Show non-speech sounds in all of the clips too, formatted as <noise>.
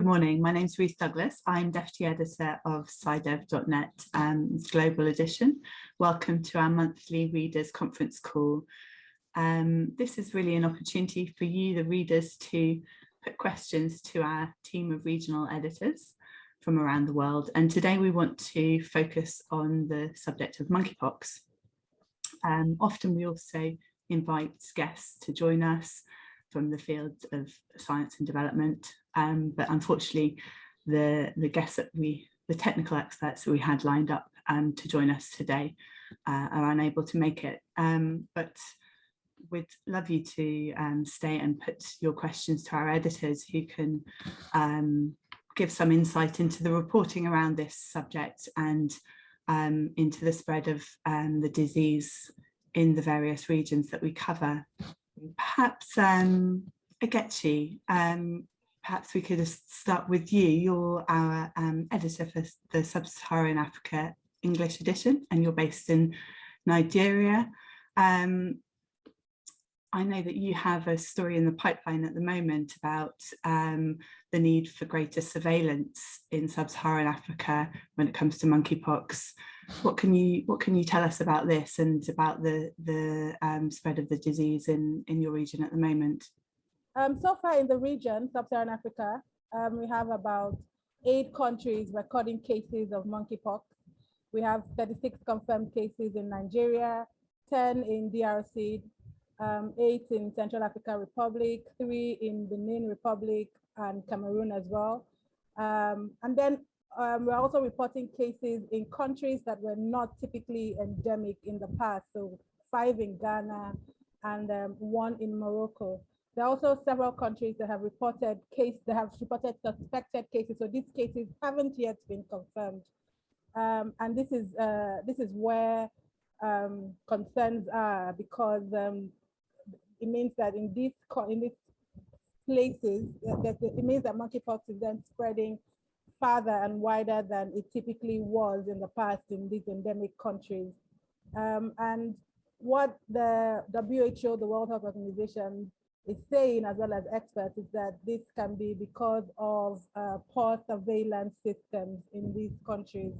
Good morning, my name is Ruth Douglas. I'm Deputy Editor of SciDev.net um, Global Edition. Welcome to our monthly Readers Conference call. Um, this is really an opportunity for you, the readers, to put questions to our team of regional editors from around the world. And today we want to focus on the subject of monkeypox. Um, often we also invite guests to join us from the field of science and development. Um, but unfortunately, the, the guests that we, the technical experts that we had lined up um, to join us today uh, are unable to make it. Um, but we'd love you to um, stay and put your questions to our editors who can um, give some insight into the reporting around this subject and um, into the spread of the disease in the various regions that we cover. Perhaps, um, Ogechi, um, perhaps we could just start with you. You're our um, editor for the Sub-Saharan Africa English edition, and you're based in Nigeria. Um, I know that you have a story in the pipeline at the moment about um, the need for greater surveillance in sub-Saharan Africa when it comes to monkeypox. What can you what can you tell us about this and about the the um, spread of the disease in in your region at the moment? Um, so far in the region, sub-Saharan Africa, um, we have about eight countries recording cases of monkeypox. We have 36 confirmed cases in Nigeria, 10 in DRC, um, eight in Central African Republic, three in Benin Republic and Cameroon as well. Um, and then um, we're also reporting cases in countries that were not typically endemic in the past. So five in Ghana and um, one in Morocco. There are also several countries that have reported cases that have reported suspected cases. So these cases haven't yet been confirmed. Um, and this is uh, this is where um, concerns are because um, it means that in these in these places, that it means that monkeypox is then spreading farther and wider than it typically was in the past in these endemic countries. Um, and what the WHO, the World Health Organization, is saying, as well as experts, is that this can be because of uh, poor surveillance systems in these countries.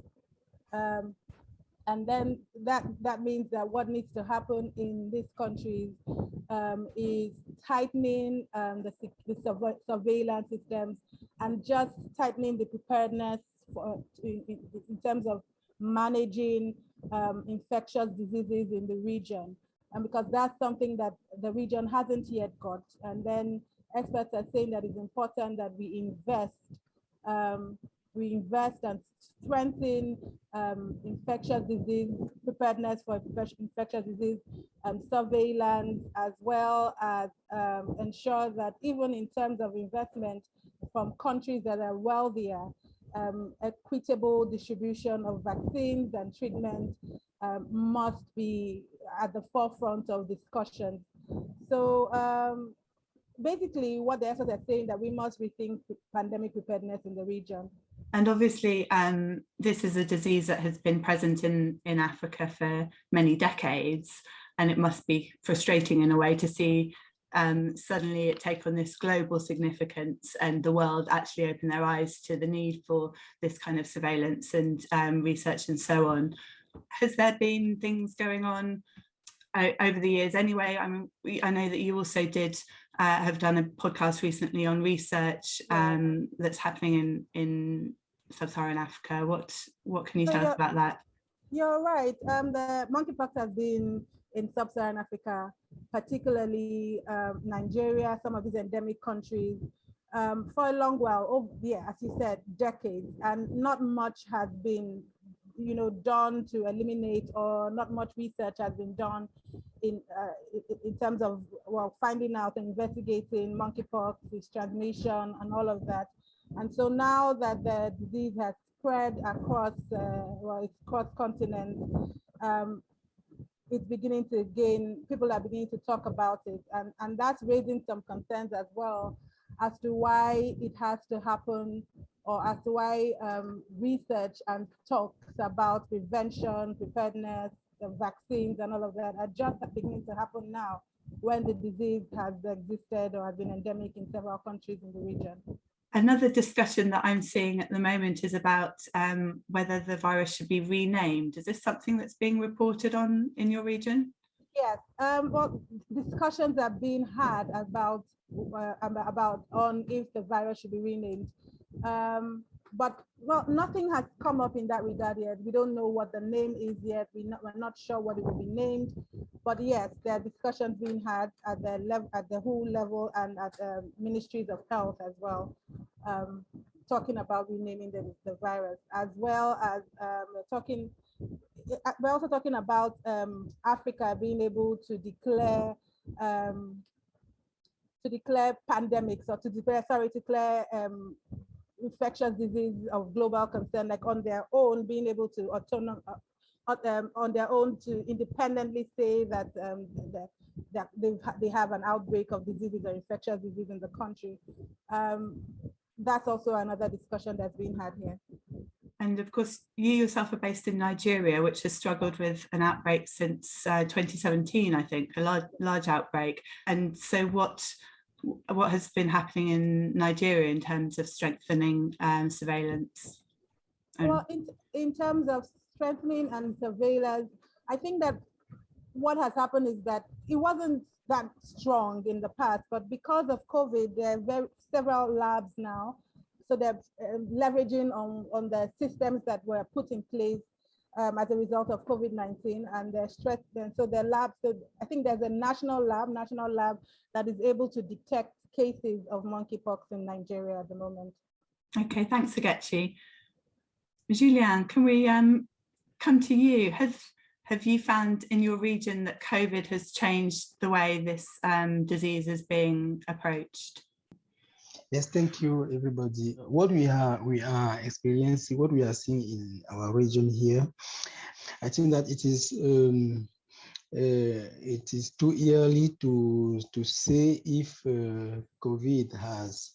Um, and then that, that means that what needs to happen in these countries um, is tightening um, the, the surveillance systems and just tightening the preparedness for, in, in, terms of managing um, infectious diseases in the region. And because that's something that the region hasn't yet got. And then experts are saying that it's important that we invest um, we invest and strengthen um, infectious disease preparedness for infectious disease and surveillance, as well as um, ensure that even in terms of investment from countries that are wealthier, um, equitable distribution of vaccines and treatment um, must be at the forefront of discussions. So um, basically what the experts are saying that we must rethink pandemic preparedness in the region. And obviously, um, this is a disease that has been present in, in Africa for many decades, and it must be frustrating in a way to see um, suddenly it take on this global significance and the world actually open their eyes to the need for this kind of surveillance and um, research and so on. Has there been things going on uh, over the years anyway? I mean, we, I know that you also did uh, have done a podcast recently on research um, that's happening in, in sub-Saharan Africa. What what can you so tell us about that? You're right. Um, the monkeypox has been in sub-Saharan Africa, particularly um, Nigeria, some of these endemic countries, um, for a long while. Oh, yeah, as you said, decades, and not much has been, you know, done to eliminate, or not much research has been done in uh, in terms of well finding out and investigating monkeypox, its transmission, and all of that. And so now that the disease has spread across, uh, well, it's cross continent, um, it's beginning to gain, people are beginning to talk about it. And, and that's raising some concerns as well as to why it has to happen or as to why um, research and talks about prevention, preparedness, the vaccines and all of that are just beginning to happen now when the disease has existed or has been endemic in several countries in the region. Another discussion that I'm seeing at the moment is about um, whether the virus should be renamed. Is this something that's being reported on in your region? Yes, um, well, discussions are being had about uh, about on if the virus should be renamed. Um, but well, nothing has come up in that regard yet. We don't know what the name is yet. We not, we're not sure what it will be named. But yes, there are discussions being had at the level, at the WHO level, and at the ministries of health as well, um, talking about renaming the, the virus, as well as um, talking. Uh, we're also talking about um, Africa being able to declare um, to declare pandemics or to declare sorry to declare um, infectious disease of global concern, like on their own, being able to autonom uh, um, on their own to independently say that, um, that, that they, they have an outbreak of diseases or infectious disease in the country. Um, that's also another discussion that's being had here. And of course, you yourself are based in Nigeria, which has struggled with an outbreak since uh, 2017, I think, a large, large outbreak. And so what what has been happening in Nigeria in terms of strengthening um, surveillance? Well, in, in terms of strengthening and surveillance, I think that what has happened is that it wasn't that strong in the past, but because of COVID, there are very, several labs now. So they're uh, leveraging on, on the systems that were put in place um, as a result of COVID-19 and they're stressed. And so the lab, so I think there's a national lab, national lab that is able to detect cases of monkeypox in Nigeria at the moment. Okay, thanks, Ogechi. Julien, can we um, come to you? Have, have you found in your region that COVID has changed the way this um, disease is being approached? Yes, thank you, everybody. What we are we are experiencing, what we are seeing in our region here, I think that it is um, uh, it is too early to to say if uh, COVID has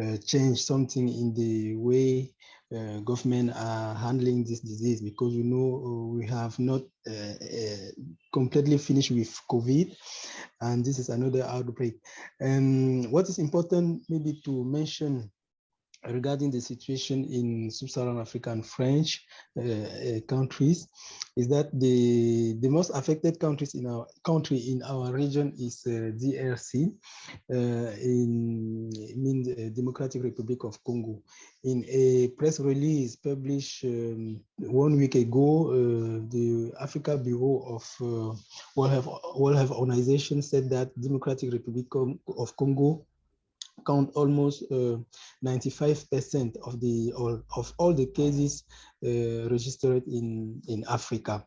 uh, changed something in the way uh, government are handling this disease because you know uh, we have not uh, uh, completely finished with COVID and this is another outbreak. And what is important maybe to mention regarding the situation in sub-Saharan African French uh, uh, countries is that the the most affected countries in our country in our region is uh, DRC uh, in Democratic Republic of Congo. In a press release published um, one week ago uh, the Africa Bureau of uh, World Health, World Health Organization said that Democratic Republic of Congo count almost 95% uh, of the all, of all the cases uh, registered in in Africa.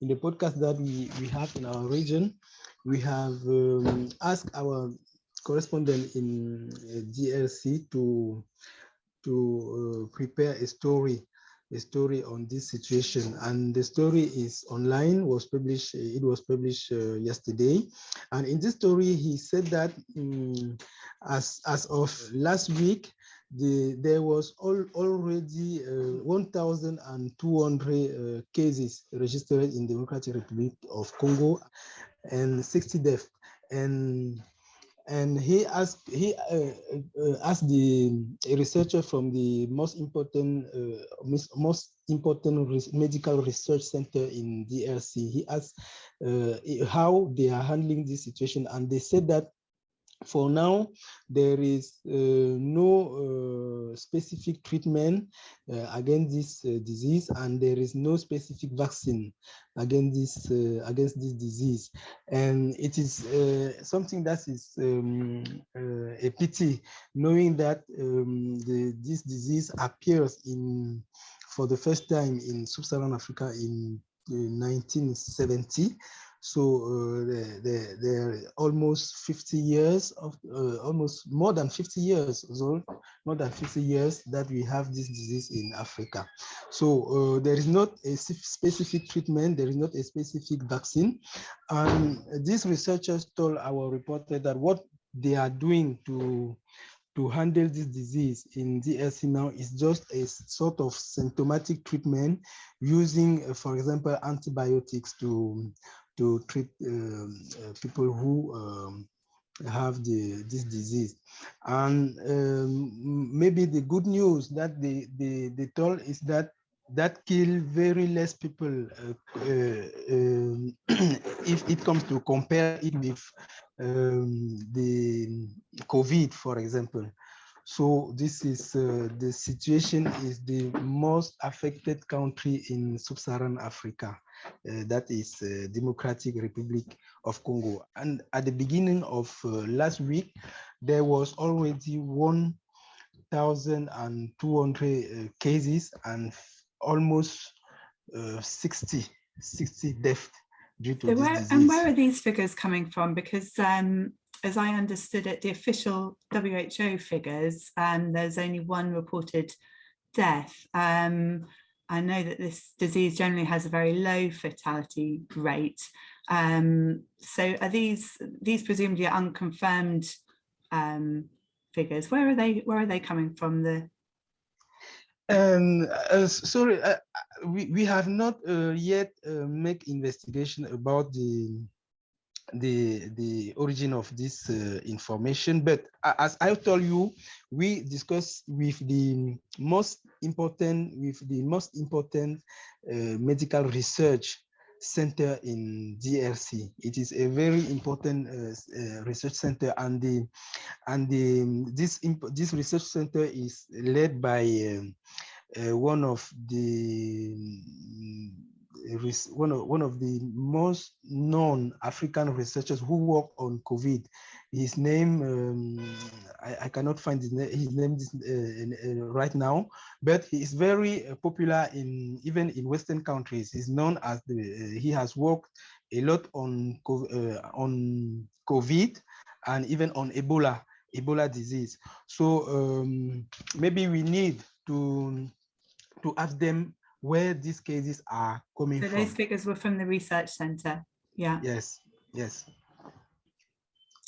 In the podcast that we we have in our region, we have um, asked our correspondent in uh, DRC to to prepare a story a story on this situation. And the story is online was published it was published uh, yesterday. And in this story he said that um, as as of last week the there was all, already uh, 1200 uh, cases registered in the democratic republic of congo and 60 deaths. And and he asked he uh, uh, asked the researcher from the most important uh, most important res medical research center in DRC. He asked uh, how they are handling this situation, and they said that for now, there is uh, no uh, specific treatment uh, against this uh, disease, and there is no specific vaccine against this uh, against this disease. And it is uh, something that is um, a pity, knowing that um, the, this disease appears in for the first time in sub-Saharan Africa in 1970 so uh, they're, they're, almost 50 years of uh, almost more than 50 years old, more than 50 years that we have this disease in Africa. So uh, there is not a specific treatment, there is not a specific vaccine. And these researchers told our reporter that what they are doing to to handle this disease in DRC now is just a sort of symptomatic treatment using, for example, antibiotics to to treat um, uh, people who um, have the this disease. And um, maybe the good news that they, they, they told is that that kill very less people uh, uh, <clears throat> if it comes to compare it with um, the COVID, for example. So this is uh, the situation is the most affected country in sub-Saharan Africa. Uh, that is uh, Democratic Republic of Congo. And at the beginning of uh, last week, there was already 1,200 uh, cases and almost uh, 60, 60 deaths due to So this where, disease. and where are these figures coming from? Because um, as I understood it, the official WHO figures, um, there's only one reported death. Um, I know that this disease generally has a very low fatality rate. Um, so are these these presumably unconfirmed um, figures? Where are they? Where are they coming from? The Um, uh, sorry, uh, uh, we, we have not uh, yet uh, make investigation about the the the origin of this uh, information. But as i told you we discuss with the most important with the most important uh, medical research center in drc it is a very important uh, uh, research center and the and the this imp- this research center is led by um, uh, one of the res- one of one of the most known African researchers who work on COVID. His name um, I, I cannot find his name, his name uh, uh, right now, but he is very uh, popular in even in Western countries. He's known as the uh, he has worked a lot on uh, on COVID and even on Ebola Ebola disease. So um, maybe we need to to ask them where these cases are coming so from. those figures were from the research centre. Yeah. Yes, yes.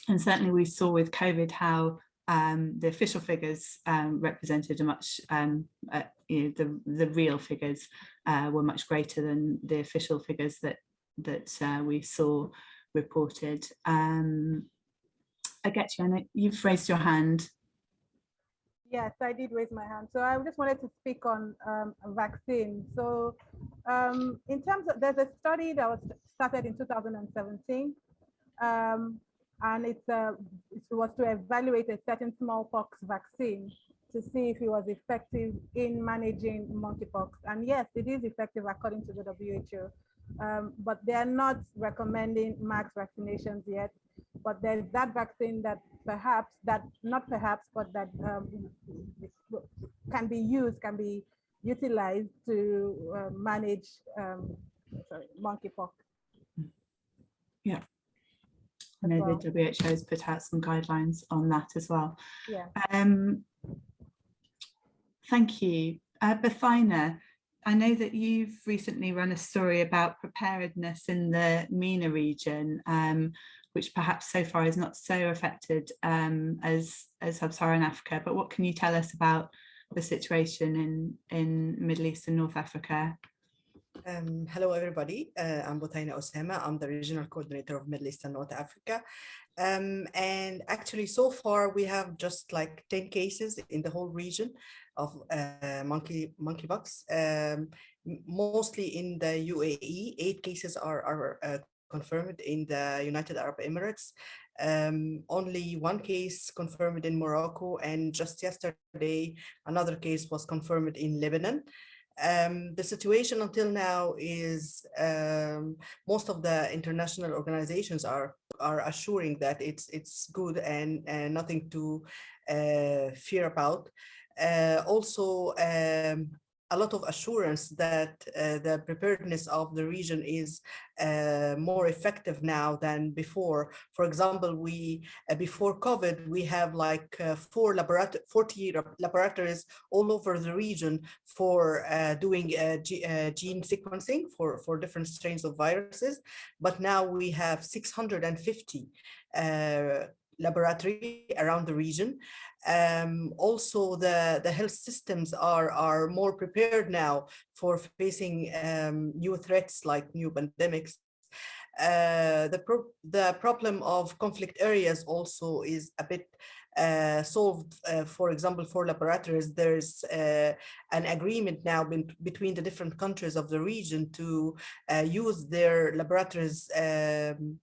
And certainly we saw with COVID how um, the official figures um, represented a much, um, uh, you know, the, the real figures uh, were much greater than the official figures that, that uh, we saw reported. Um, I get you, Anna, you've raised your hand. Yes, I did raise my hand. So I just wanted to speak on um, vaccine. So um, in terms of, there's a study that was started in 2017. Um, and it's a, it was to evaluate a certain smallpox vaccine to see if it was effective in managing monkeypox. And yes, it is effective according to the WHO. Um, but they're not recommending max vaccinations yet. But there's that vaccine that perhaps that not perhaps, but that um, can be used, can be utilized to uh, manage um, sorry, monkeypox. Yeah. I know well. the WHO has put out some guidelines on that as well. Yeah. Um, thank you. Uh, Bothaina, I know that you've recently run a story about preparedness in the MENA region, um, which perhaps so far is not so affected um, as, as Sub-Saharan Africa, but what can you tell us about the situation in, in Middle East and North Africa? Um, hello, everybody. Uh, I'm Bothaina Osama. I'm the regional coordinator of Middle East and North Africa. Um, and actually, so far, we have just like 10 cases in the whole region of uh, monkey monkeypox, um, mostly in the UAE. Eight cases are, are uh, confirmed in the United Arab Emirates. Um, only one case confirmed in Morocco, and just yesterday, another case was confirmed in Lebanon. Um, the situation until now is um, most of the international organizations are are assuring that it's it's good and, and nothing to uh, fear about. Uh, also, um, a lot of assurance that uh, the preparedness of the region is uh, more effective now than before. For example, we uh, before COVID, we have like uh, four laborat 40 laboratories all over the region for uh, doing gene sequencing for, for different strains of viruses. But now we have 650 uh, laboratory around the region. Um, also, the, the health systems are, are more prepared now for facing um, new threats like new pandemics. uh, the, pro the problem of conflict areas also is a bit uh, solved, uh, for example, for laboratories, there's uh, an agreement now between the different countries of the region to uh, use their laboratories um,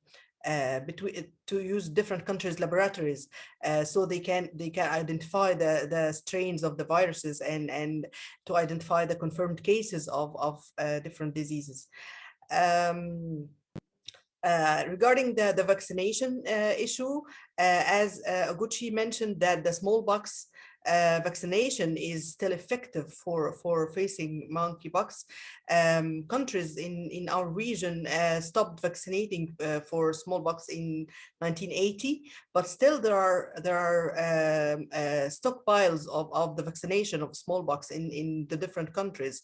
between to use different countries laboratories uh, so they can they can identify the the strains of the viruses and and to identify the confirmed cases of of uh, different diseases. Um, uh, regarding the, the vaccination uh, issue, uh, as uh, Ogechi mentioned that the smallpox uh, vaccination is still effective for, for facing monkeypox. Um, countries in, in our region uh, stopped vaccinating uh, for smallpox in 1980, but still there are there are um, uh, stockpiles of, of the vaccination of smallpox in, in the different countries.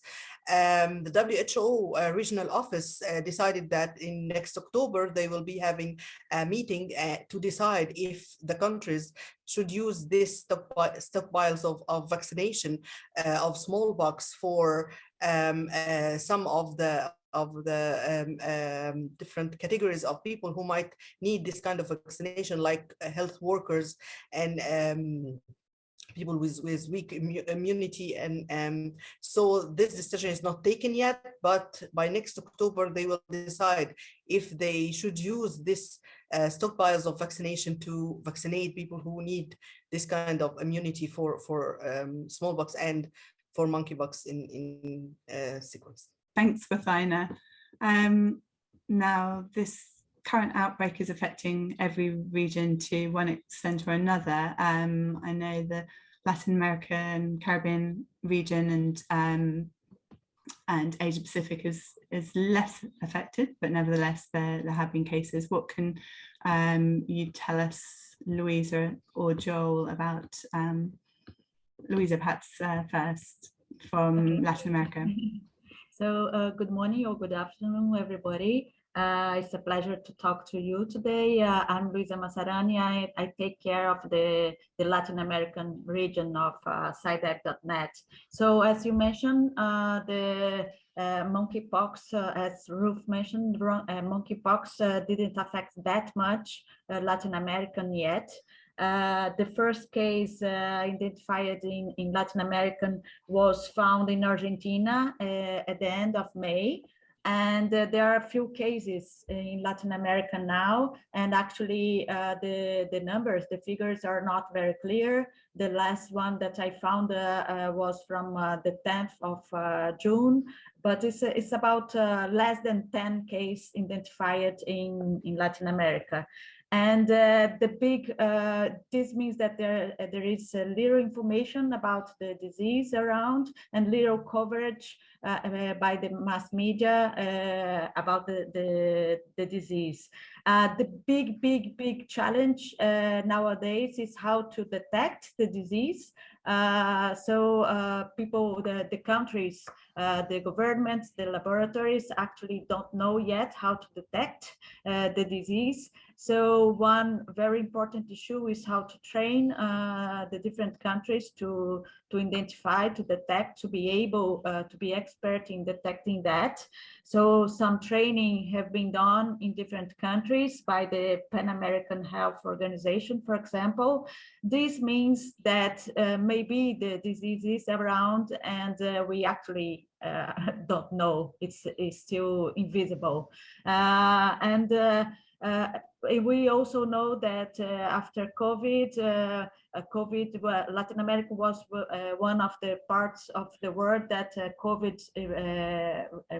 Um, the WHO uh, regional office uh, decided that in next October they will be having a meeting to decide if the countries should use this stockpiles of, of vaccination uh, of smallpox for um, uh, some of the of the um, um, different categories of people who might need this kind of vaccination, like uh, health workers and um, people with, with weak immunity. And um, so this decision is not taken yet, but by next October, they will decide if they should use this uh, stockpiles of vaccination to vaccinate people who need this kind of immunity for, for um, smallpox and for monkeypox in, in uh, sequence. Thanks, Bothaina. Um, now, this current outbreak is affecting every region to one extent or another. Um, I know the Latin America and Caribbean region and um, and Asia Pacific is is less affected, but nevertheless there, there have been cases. What can um, you tell us, Luisa or Joel, about um, Luisa perhaps uh, first from okay. Latin America? <laughs> So uh, good morning or good afternoon, everybody. Uh, it's a pleasure to talk to you today. Uh, I'm Luisa Massarani. I, I, take care of the, the Latin American region of uh, SciDev.net. So as you mentioned, uh, the uh, monkeypox, uh, as Ruth mentioned, uh, monkeypox didn't affect that much Latin American yet. the first case identified in, in Latin American was found in Argentina at the end of May. And uh, there are a few cases in Latin America now, and actually uh, the, the numbers, the figures are not very clear. The last one that I found uh, uh was from uh, the 10th of uh, June, but it's, it's about less than 10 cases identified in, in Latin America. And uh, the big, uh, this means that there, uh, there is little information about the disease around and little coverage uh, uh, by the mass media uh, about the, the, the disease. the big, big, big challenge nowadays is how to detect the disease. so people, the, the countries, the governments, the laboratories actually don't know yet how to detect the disease. So one very important issue is how to train uh, the different countries to, to identify, to detect, to be able uh, to be expert in detecting that. So some training have been done in different countries by the Pan American Health Organization, for example. This means that uh, maybe the disease is around and uh, we actually uh, <laughs> don't know, it's, it's still invisible. Uh, and we also know that uh, after COVID, uh, COVID, well, Latin America was uh, one of the parts of the world that COVID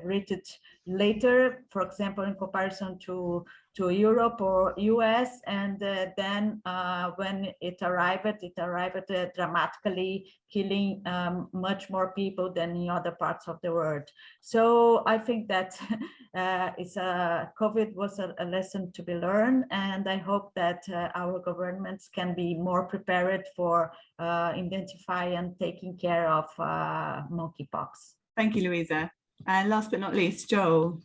rated later, for example, in comparison to, to Europe or US. And then uh, when it arrived, it arrived dramatically, killing um, much more people than in other parts of the world. So I think that <laughs> it's a, COVID was a, a, lesson to be learned. And I hope that our governments can be more prepared prepared for uh, identifying and taking care of uh, monkeypox. Thank you, Luisa. And last but not least, Joel,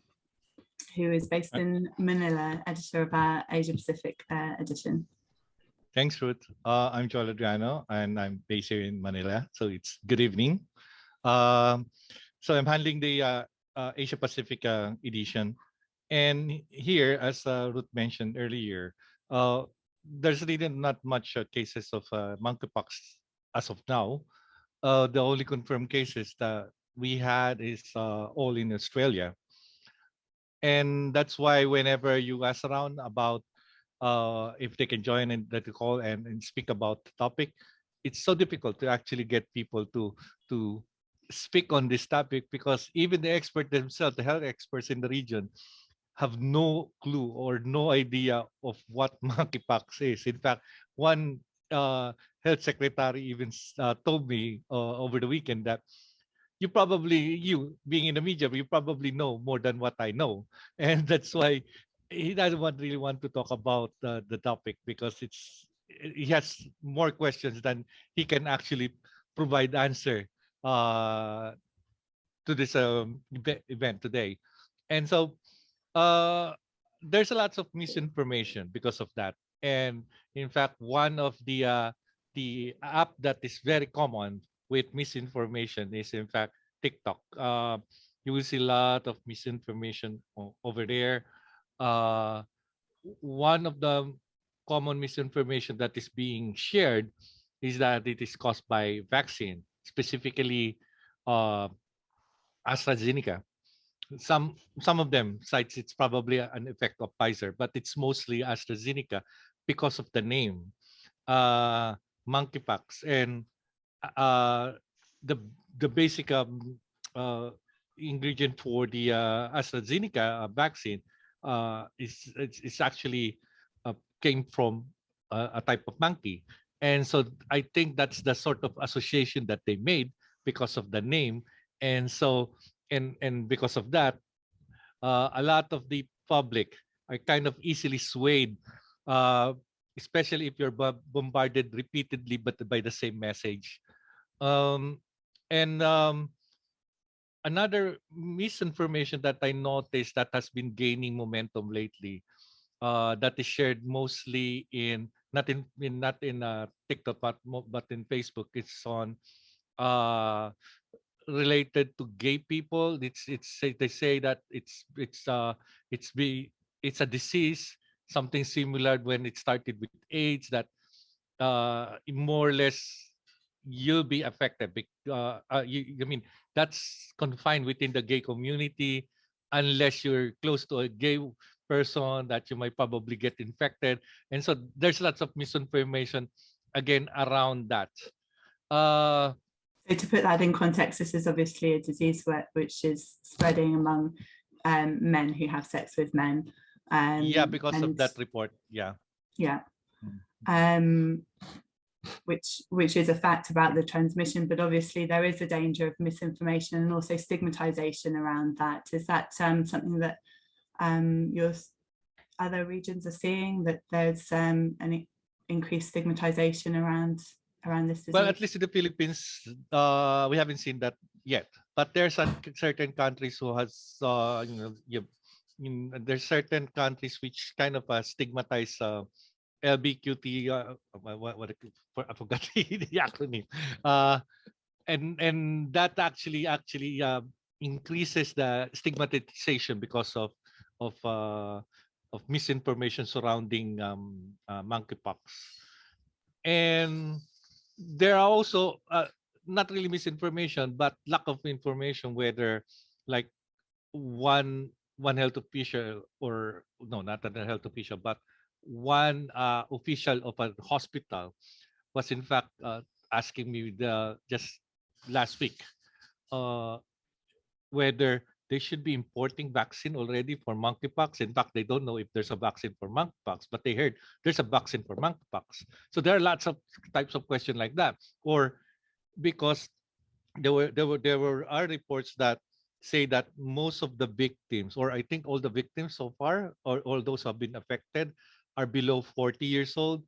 who is based in Manila, editor of our Asia Pacific uh, edition. Thanks, Ruth. Uh, I'm Joel Adriano, and I'm based here in Manila. So it's good evening. Um, so I'm handling the uh, uh, Asia Pacific edition. And here, as uh, Ruth mentioned earlier, uh, there's really not much uh, cases of uh, monkeypox as of now. Uh, the only confirmed cases that we had is uh, all in Australia. And that's why whenever you ask around about if they can join in the call and, and speak about the topic, it's so difficult to actually get people to to speak on this topic because even the expert themselves, the health experts in the region, have no clue or no idea of what <laughs> monkeypox is. In fact, one uh, health secretary even uh, told me uh, over the weekend that you probably, you being in the media, you probably know more than what I know. <laughs> And that's why he doesn't want really want to talk about the topic because it's he has more questions than he can actually provide answer uh, to this um, event today. And so uh, there's a lots of misinformation because of that. And in fact, one of the uh, the app that is very common with misinformation is in fact TikTok. Uh, you will see a lot of misinformation over there. Uh, one of the common misinformation that is being shared is that it is caused by vaccine, specifically uh, AstraZeneca. Some some of them cites it's probably an effect of Pfizer, but it's mostly AstraZeneca because of the name, uh, monkeypox, and uh, the the basic um, uh, ingredient for the uh, AstraZeneca uh, vaccine uh, is it's, it's actually uh, came from a, a type of monkey, and so I think that's the sort of association that they made because of the name, and so and and because of that, uh, a lot of the public are kind of easily swayed, uh, especially if you're bombarded repeatedly but by the same message. Um, and um, another misinformation that I noticed that has been gaining momentum lately, uh, that is shared mostly in not in, in not in uh, TikTok but but in Facebook. It's on uh, related to gay people. It's it's they say that it's it's uh it's be it's a disease, something similar when it started with AIDS that uh more or less you'll be affected. Uh, uh, you, I mean that's confined within the gay community unless you're close to a gay person that you might probably get infected. And so there's lots of misinformation again around that. Uh So to put that in context, this is obviously a disease where, which is spreading among um, men who have sex with men. Um, yeah, because of and- that report. Yeah. Yeah. Mm. Um, which which is a fact about the transmission, but obviously there is a danger of misinformation and also stigmatization around that. Is that um, something that um, your other regions are seeing that there's um, an increased stigmatization around around this disease? Well, at least in the Philippines, uh, we haven't seen that yet. But there's a, certain countries who has, uh, you know, you, in, there's certain countries which kind of uh, stigmatize uh, LBQT. Uh, what, what, what I forgot <laughs> the acronym. Uh, and and that actually actually uh, increases the stigmatization because of of uh, of misinformation surrounding um, uh, monkeypox. And there are also uh, not really misinformation but lack of information whether like one one health official or no not a health official but one uh, official of a hospital was in fact uh, asking me the just last week uh, whether they should be importing vaccine already for monkeypox. In fact, they don't know if there's a vaccine for monkeypox, but they heard there's a vaccine for monkeypox. So there are lots of types of questions like that. Or because there were there were there were are reports that say that most of the victims, or I think all the victims so far, or all those who have been affected, are below 40 years old.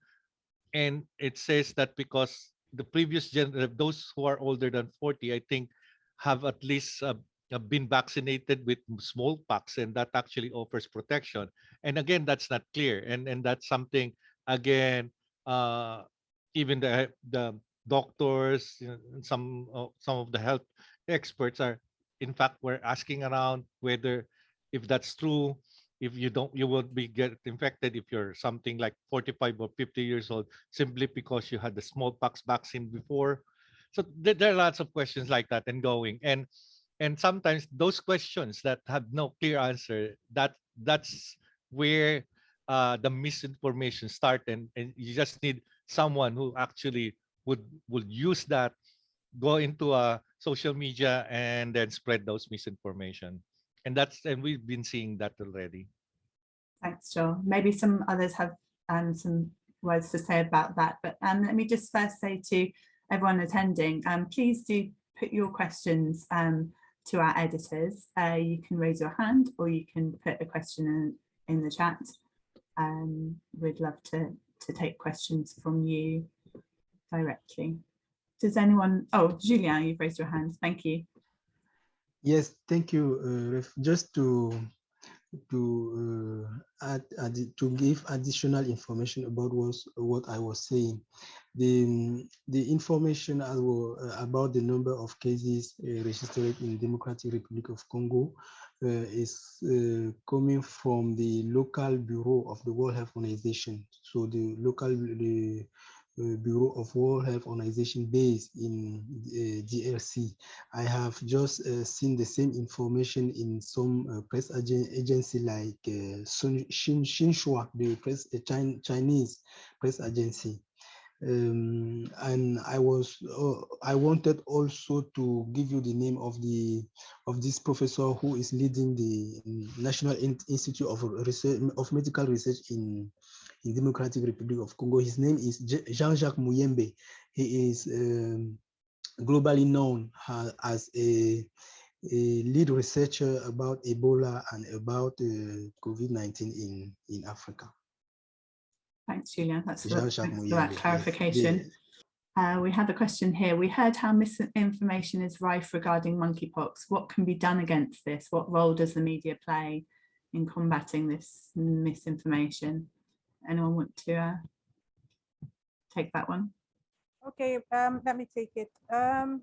And it says that because the previous gen, those who are older than 40, I think, have at least uh, uh, been vaccinated with smallpox, and that actually offers protection. And again, that's not clear, and and that's something again, uh, even the the doctors, some uh, some of the health experts are, in fact, we're asking around whether if that's true. if you don't you will be get infected if you're something like 45 or 50 years old simply because you had the smallpox vaccine before so there, there are lots of questions like that and going and and sometimes those questions that have no clear answer that that's where uh, the misinformation start and, and you just need someone who actually would would use that go into a social media and then spread those misinformation and that's and we've been seeing that already Thanks, Joel. Maybe some others have um, some words to say about that, but um, let me just first say to everyone attending, um, please do put your questions um, to our editors. Uh, you can raise your hand or you can put a question in, in the chat. Um, we'd love to, to take questions from you directly. Does anyone, oh, Julien, you've raised your hand. Thank you. Yes, thank you. Uh, just to to uh, add, add, to give additional information about was what I was saying. The the information as well, uh, about the number of cases uh, registered in Democratic Republic of Congo uh, is uh, coming from the local bureau of the World Health Organization. So the local the Bureau of World Health Organization based in uh, DRC. I have just uh, seen the same information in some uh, press agency like uh, Xinhua, the press, Chinese press agency. Um, and I was uh, I wanted also to give you the name of the of this professor who is leading the National Institute of Research of Medical Research in in Democratic Republic of Congo. His name is Jean-Jacques Muyembe. He is um, globally known as a, a, lead researcher about Ebola and about uh, COVID-19 in, in Africa. Thanks, Julia. That's for, thanks for that clarification. Uh, we have a question here. We heard how misinformation is rife regarding monkeypox. What can be done against this? What role does the media play in combating this misinformation? Anyone want to uh, take that one? Okay, um, let me take it. Um,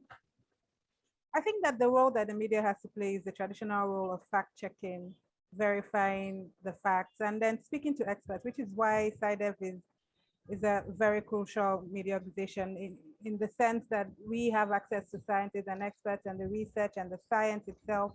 I think that the role that the media has to play is the traditional role of fact checking, verifying the facts, and then speaking to experts, which is why SciDev is, is a very crucial media organization in, in the sense that we have access to scientists and experts and the research and the science itself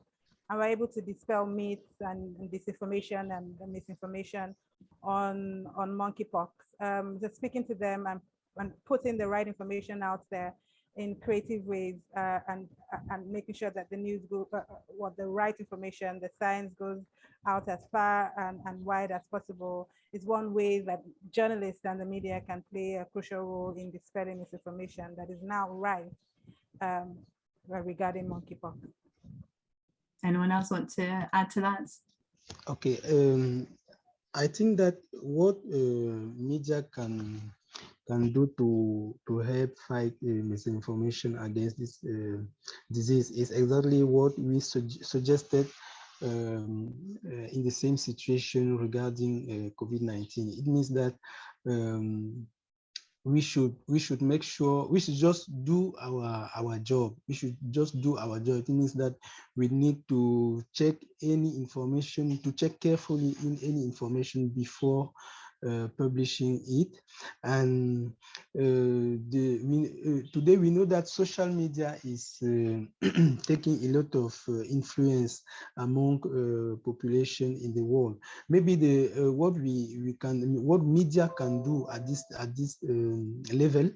and we're able to dispel myths and, and disinformation and, misinformation on on monkeypox. Um, just speaking to them and, and putting the right information out there in creative ways uh, and and making sure that the news go uh, uh, what the right information, the science goes out as far and, and wide as possible is one way that journalists and the media can play a crucial role in dispelling misinformation that is now rife um, regarding monkeypox. Anyone else want to add to that? Okay, um, I think that what uh, media can can do to to help fight uh, misinformation against this uh, disease is exactly what we su suggested um, uh, in the same situation regarding uh, COVID-19. It means that um, we should we should make sure we should just do our our job. We should just do our job. It means that we need to check any information to check carefully in any information before publishing it. And uh, the, we, uh, today we know that social media is <clears throat> taking a lot of influence among population in the world. Maybe the what we we can what media can do at this at this um, level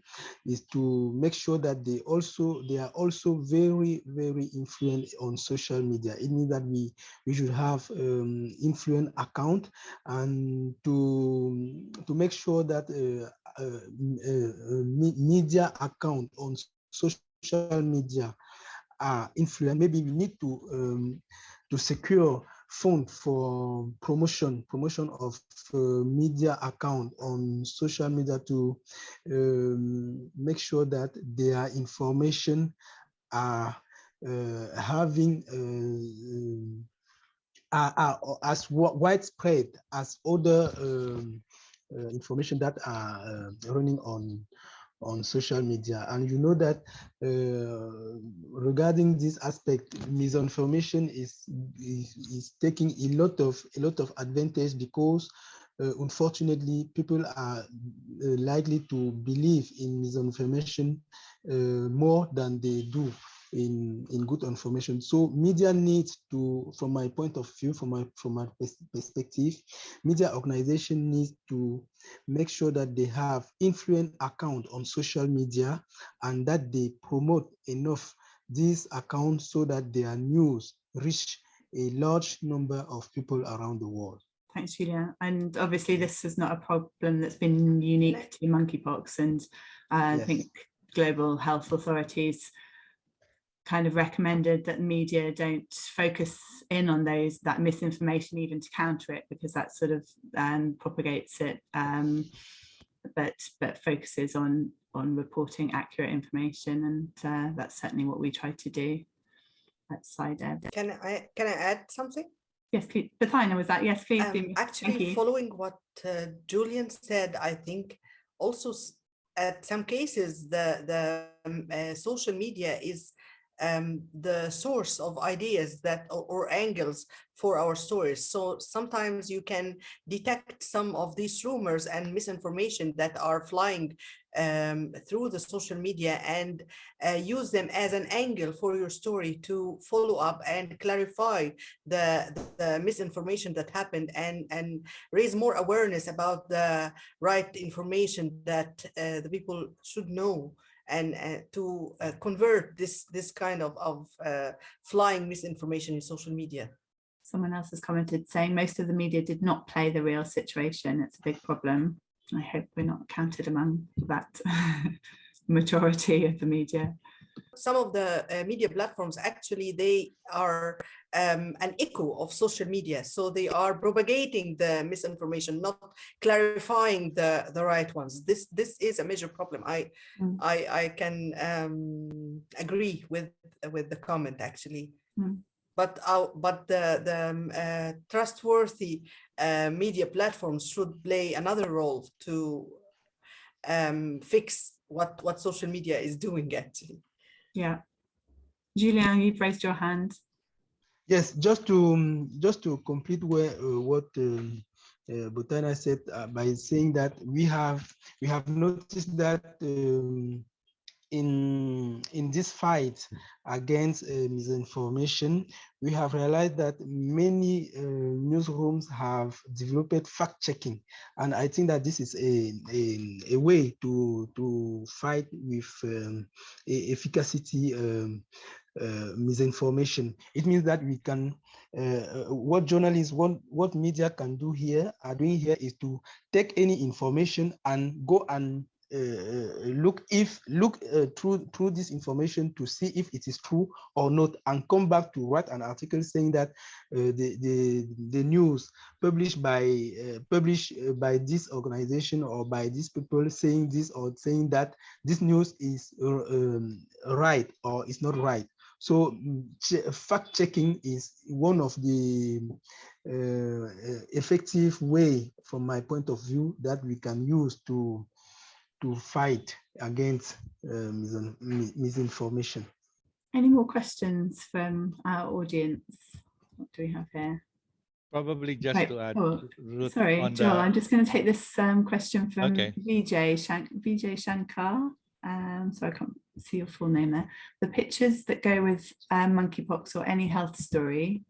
is to make sure that they also they are also very very influent on social media. It means that we we should have um, account and to to make sure that uh, uh, uh, media account on social media are influent. Maybe we need to um, to secure fund for promotion promotion of uh, media account on social media to um, make sure that their information are uh, having uh, are, are, as widespread as other um, uh, information that are uh, running on on social media. And you know that uh, regarding this aspect, misinformation is, is, is taking a lot of a lot of advantage because uh, unfortunately people are uh, likely to believe in misinformation uh, more than they do in in good information. So media needs to from my point of view from my from my perspective media organization needs to make sure that they have influent account on social media and that they promote enough these accounts so that their news reach a large number of people around the world. Thanks, Julia. And obviously this is not a problem that's been unique to monkeypox and uh, I think global health authorities kind of recommended that media don't focus in on those that misinformation even to counter it because that sort of um, propagates it um, but but focuses on on reporting accurate information and uh, that's certainly what we try to do at SciDev. Can I can I add something? Yes, please. Bothaina, was that? Yes, please. Um, actually, following what uh, Julien said, I think also at some cases the the um, uh, social media is um, the source of ideas that or, or angles for our stories. So sometimes you can detect some of these rumors and misinformation that are flying um, through the social media and uh, use them as an angle for your story to follow up and clarify the, the misinformation that happened and, and raise more awareness about the right information that uh, the people should know and uh, to uh, convert this this kind of, of uh, flying misinformation in social media. Someone else has commented saying most of the media did not play the real situation. It's a big problem. I hope we're not counted among that <laughs> majority of the media. Some of the uh, media platforms actually they are um, an echo of social media. So they are propagating the misinformation, not clarifying the, the right ones. This this is a major problem. I Mm. I, I can um, agree with with the comment actually. Mm. But our, but the the um, uh, trustworthy uh, media platforms should play another role to um, fix what what social media is doing actually. Yeah. Julien, you've raised your hand. Yes, just to um, just to complete where uh, what um, uh, Bothaina said uh, by saying that we have we have noticed that um, in in this fight against uh, misinformation, we have realized that many uh, newsrooms have developed fact checking, and I think that this is a a, a way to to fight with um, efficacy. Uh, misinformation. It means that we can, uh, uh, what journalists, what, what media can do here, are doing here is to take any information and go and uh, look if look uh, through through this information to see if it is true or not and come back to write an article saying that uh, the, the the news published by published by this organization or by these people saying this or saying that this news is um, right or is not right so fact checking is one of the uh, effective way, from my point of view, that we can use to to fight against uh, misinformation. Any more questions from our audience? What do we have here? Probably just Right, to add, oh, Ruth, Sorry, on Joel, the- I'm just going to take this um, question from Okay. Vijay, Shank, Vijay Shankar. Um, so I can't see your full name there. The pictures that go with um, monkeypox or any health story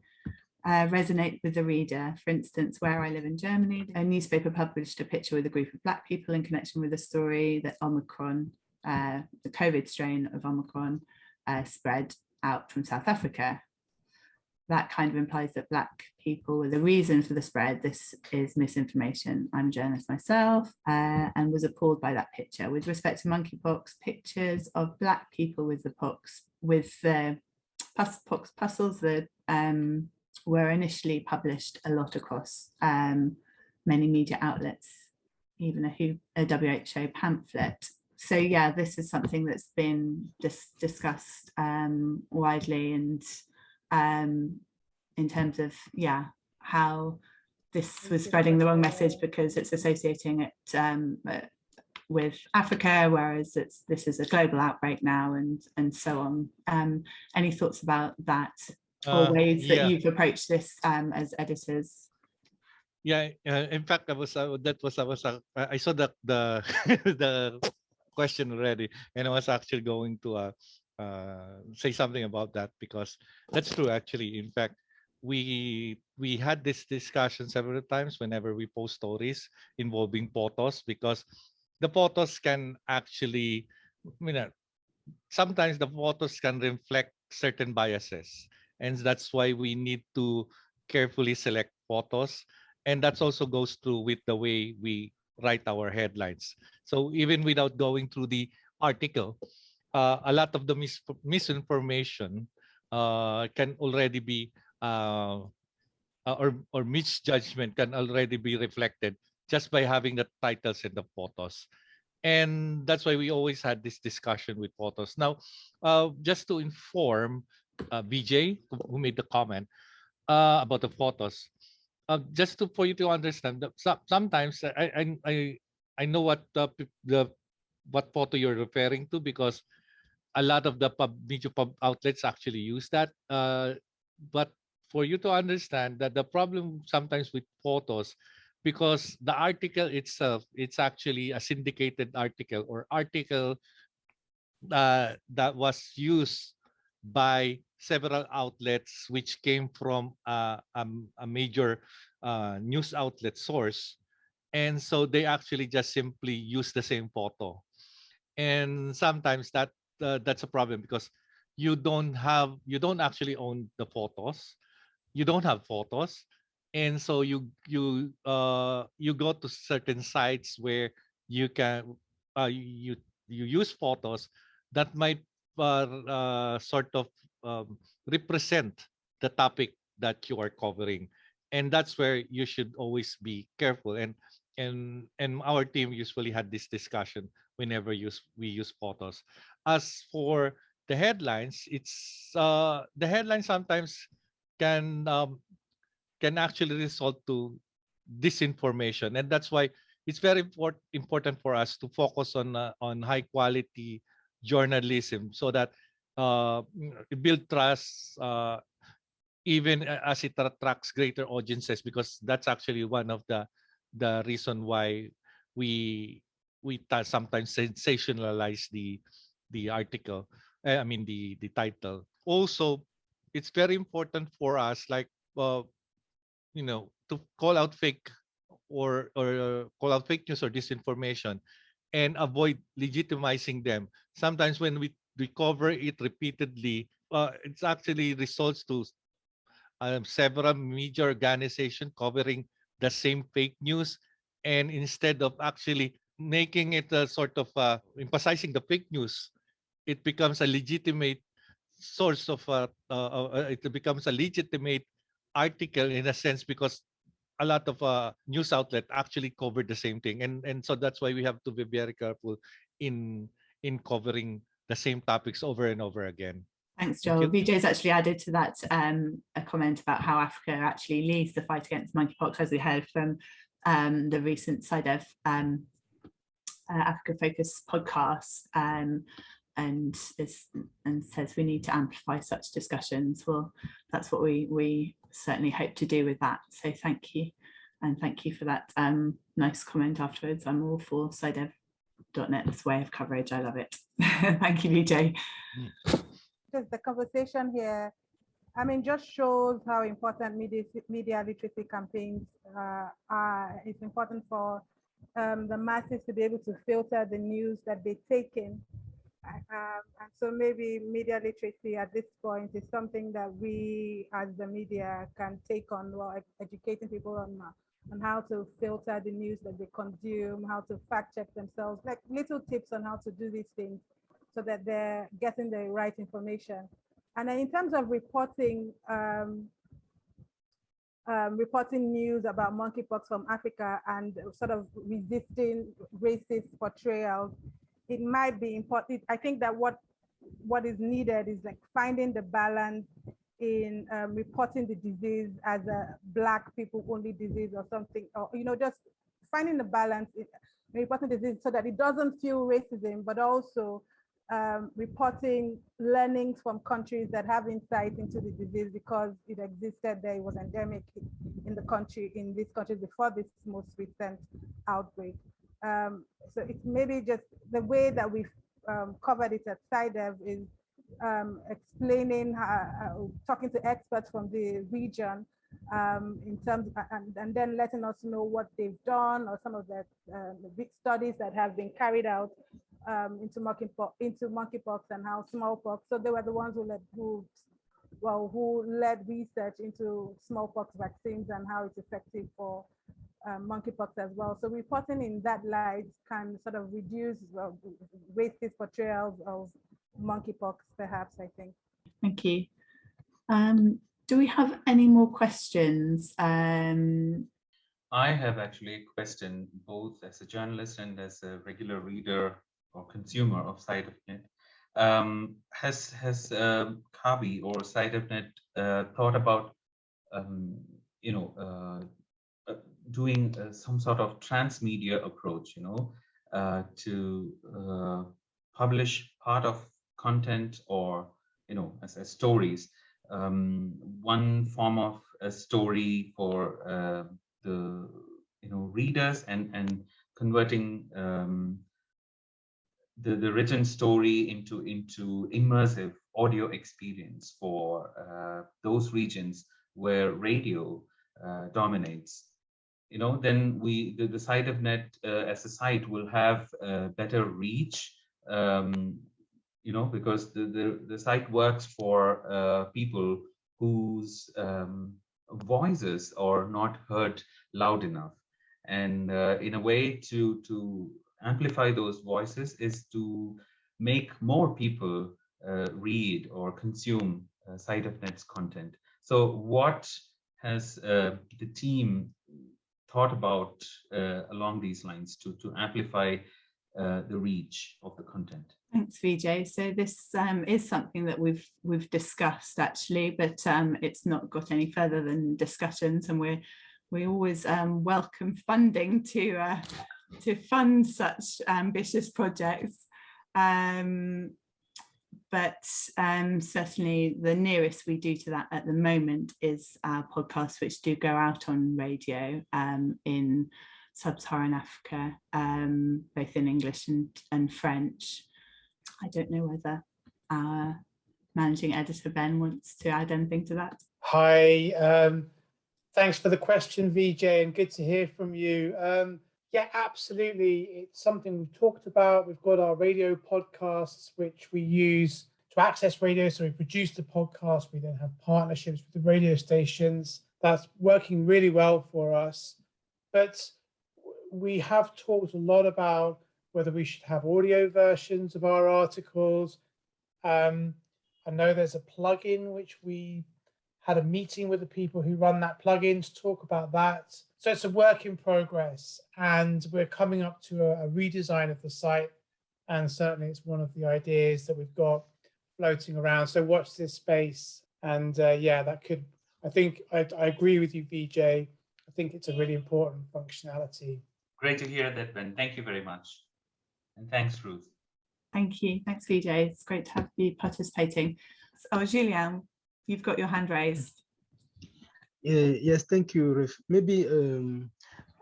uh, resonate with the reader. For instance, where I live in Germany, a newspaper published a picture with a group of Black people in connection with a story that Omicron, uh, the COVID strain of Omicron, uh, spread out from South Africa. That kind of implies that Black people were the reason for the spread. This is misinformation. I'm a journalist myself uh, and was appalled by that picture. With respect to monkeypox, pictures of Black people with the pox, with the pus- pox puzzles that um, were initially published a lot across um, many media outlets, even a, WHO, a WHO pamphlet. So yeah, this is something that's been dis- discussed um, widely and um, in terms of yeah how this was spreading the wrong message because it's associating it um, uh, with Africa, whereas it's this is a global outbreak now and and so on. Um, any thoughts about that or Uh, ways that yeah. you've approached this um, as editors? Yeah, uh, in fact, I was uh, that was I was uh, I saw the the <laughs> the question already, and I was actually going to uh, say something about that because that's true. Actually, in fact, we we had this discussion several times whenever we post stories involving photos because the photos can actually, you know, sometimes the photos can reflect certain biases, and that's why we need to carefully select photos and that also goes through with the way we write our headlines. So even without going through the article, uh, a lot of the mis misinformation uh, can already be uh, uh, or or misjudgment can already be reflected just by having the titles and the photos. And that's why we always had this discussion with photos. Now, uh, just to inform uh, Vijay, who made the comment about the photos, just to for you to understand that sometimes I I I I know what the the what photo you're referring to because a lot of the pub media pub outlets actually use that. Uh, but for you to understand that the problem sometimes with photos because the article itself it's actually a syndicated article or article uh, that was used by several outlets which came from uh, um, a major uh, news outlet source and so they actually just simply use the same photo and sometimes that uh, that's a problem because you don't have you don't actually own the photos. You don't have photos. And so you you uh you go to certain sites where you can uh you you use photos that might uh, uh sort of um, represent the topic that you are covering. And that's where you should always be careful. And and and our team usually had this discussion whenever use we use photos as for the headlines it's uh the headlines sometimes can um, can actually result to disinformation and that's why it's very import, important for us to focus on uh, on high quality journalism so that uh, build trust uh, even as it attracts greater audiences because that's actually one of the the reason why we we sometimes sensationalize the the article eh, i mean the the title. Also it's very important for us like uh, you know to call out fake or or uh, call out fake news or disinformation and avoid legitimizing them. Sometimes when we we cover it repeatedly uh, it's actually results to um, several media organization covering the same fake news and instead of actually making it a sort of uh, emphasizing the fake news it becomes a legitimate source of uh, uh, uh, it becomes a legitimate article in a sense because a lot of uh, news outlet actually covered the same thing and and so that's why we have to be very careful in in covering the same topics over and over again Thanks, Thank Joel. you. Vijay's actually added to that um, a comment about how Africa actually leads the fight against monkeypox, as we heard from um, the recent SciDev um, uh, Africa Focus podcast, um, and is and says we need to amplify such discussions. Well, that's what we we certainly hope to do with that. So thank you, and thank you for that um, nice comment afterwards. I'm all for SciDev.net's way of coverage. I love it. <laughs> thank you, Vijay. just the conversation here, I mean, just shows how important media, media literacy campaigns uh, are. It's important for um, the masses to be able to filter the news that they take in. Um, and so maybe media literacy at this point is something that we as the media can take on while educating people on, uh, on how to filter the news that they consume, how to fact check themselves, like little tips on how to do these things so that they're getting the right information. And in terms of reporting, um, um, reporting news about monkeypox from Africa and sort of resisting racist portrayals, it might be important. I think that what what is needed is like finding the balance in um, reporting the disease as a black people only disease or something, or you know, just finding the balance. in- reporting disease so that it doesn't fuel racism, but also um, reporting learnings from countries that have insight into the disease because it existed there, it was endemic in the country, in this country before this most recent outbreak. Um, so it's maybe just the way that we've um, covered it at SciDev is um, explaining, uh, talking to experts from the region um, in terms, and, and, then letting us know what they've done or some of the uh, big studies that have been carried out um, into monkeypox, into monkeypox and how smallpox. So they were the ones who led, who, well, who led research into smallpox vaccines and how it's effective for um, monkeypox as well. So reporting in that light can sort of reduce well, racist portrayals of monkeypox, perhaps, I think. Thank you. Um, do we have any more questions? Um, I have actually a question both as a journalist and as a regular reader or consumer of SciDevNet. Um, has has um, Kabi or SciDevNet uh, thought about um, you know uh, uh, doing uh, some sort of transmedia approach, you know, uh, to uh, publish part of content or you know as, as stories. Um, one form of a story for the you know readers and and converting um, the the written story into into immersive audio experience for uh, those regions where radio uh, dominates you know then we the, the SciDevNet uh, as a site will have better reach um, you know, because the, the, the site works for uh, people whose um, voices are not heard loud enough. And uh, in a way to, to amplify those voices is to make more people uh, read or consume uh, net's content. So what has uh, the team thought about uh, along these lines to, to amplify uh, the reach of the content? Thanks, Vijay. So this um, is something that we've we've discussed actually, but um, it's not got any further than discussions, and we're we always um, welcome funding to uh, to fund such ambitious projects. Um, but um, certainly the nearest we do to that at the moment is our podcasts, which do go out on radio um, in sub-Saharan Africa, both in English and, and French. I don't know whether our managing editor Ben wants to add anything to that. Hi, um, thanks for the question, Vijay, and good to hear from you. Yeah, absolutely. It's something we've talked about. We've got our radio podcasts, which we use to access radio. So we produce the podcast. We then have partnerships with the radio stations. That's working really well for us. But we have talked a lot about whether we should have audio versions of our articles. Um, I know there's a plugin which we had a meeting with the people who run that plugin to talk about that. So it's a work in progress and we're coming up to a, a redesign of the site. And certainly it's one of the ideas that we've got floating around. So watch this space. And uh, yeah, that could, I think I, I agree with you, Vijay. I think it's a really important functionality. Great to hear that, Ben. Thank you very much. And thanks, Ruth. Thank you. Thanks, Vijay. It's great to have you participating. Oh, Julien, you've got your hand raised. Uh, yes, thank you. Maybe um,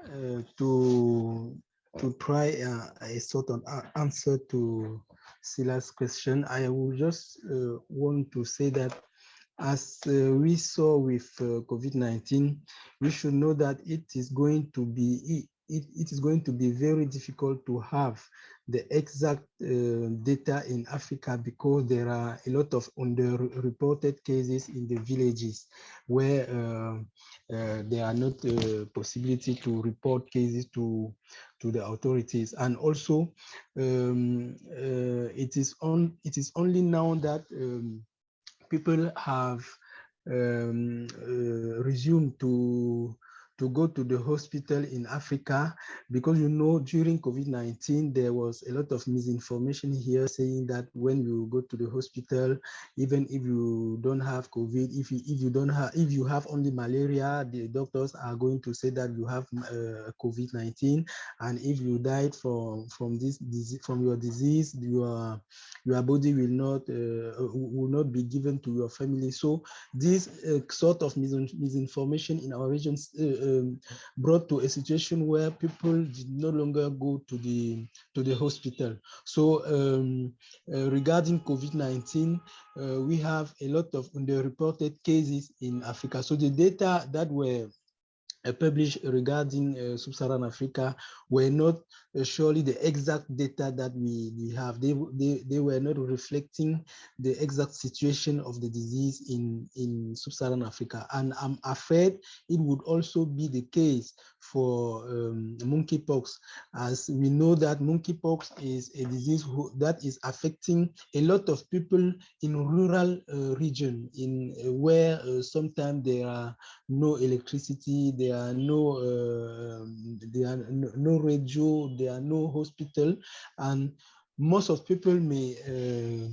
uh, to to try uh, a sort of answer to Sila's question, I will just uh, want to say that as uh, we saw with uh, COVID-19, we should know that it is going to be it, it is going to be very difficult to have the exact uh, data in Africa because there are a lot of underreported cases in the villages where uh, uh, there are not uh, possibility to report cases to to the authorities. And also um, uh, it is on it is only now that um, people have um, uh, resumed to to go to the hospital in Africa because you know during COVID-19 there was a lot of misinformation here saying that when you go to the hospital, even if you don't have COVID, if you if you don't have if you have only malaria, the doctors are going to say that you have uh, COVID-19, and if you died from from this disease from your disease, your your body will not uh, will not be given to your family. So this uh, sort of misinformation in our regions uh, um, brought to a situation where people did no longer go to the to the hospital. So um, uh, regarding COVID-19, uh, we have a lot of underreported cases in Africa. So the data that were uh, published regarding uh, sub-Saharan Africa were not surely the exact data that we, we have. They, they, they were not reflecting the exact situation of the disease in, in sub-Saharan Africa. And I'm afraid it would also be the case for um, monkeypox, as we know that monkeypox is a disease who, that is affecting a lot of people in rural uh, region, in uh, where uh, sometimes there are no electricity, there are no uh, there are no, radio, there are no hospital, and most of people may uh,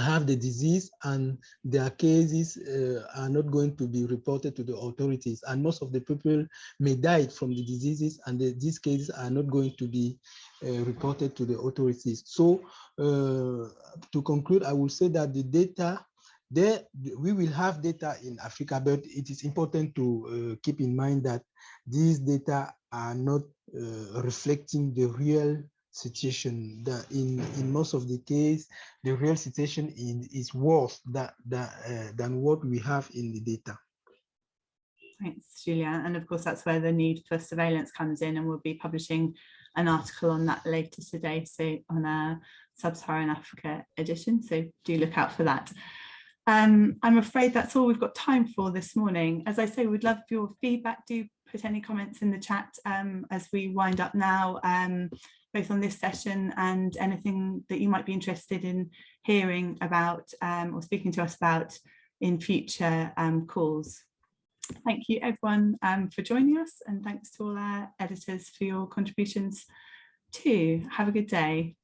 have the disease and their cases uh, are not going to be reported to the authorities. And most of the people may die from the diseases and the, these cases are not going to be uh, reported to the authorities. So uh, to conclude i will say that the data there we will have data in africa but it is important to uh, keep in mind that these data are not uh, reflecting the real situation that in in most of the case the real situation in, is worse that, that uh, than what we have in the data thanks julia and of course that's where the need for surveillance comes in and we'll be publishing an article on that later today so on a sub-saharan africa edition so do look out for that um, I'm afraid that's all we've got time for this morning. As I say, we'd love your feedback. Do put any comments in the chat um, as we wind up now. Um, both on this session and anything that you might be interested in hearing about um, or speaking to us about in future um, calls. Thank you everyone um, for joining us and thanks to all our editors for your contributions too. Have a good day.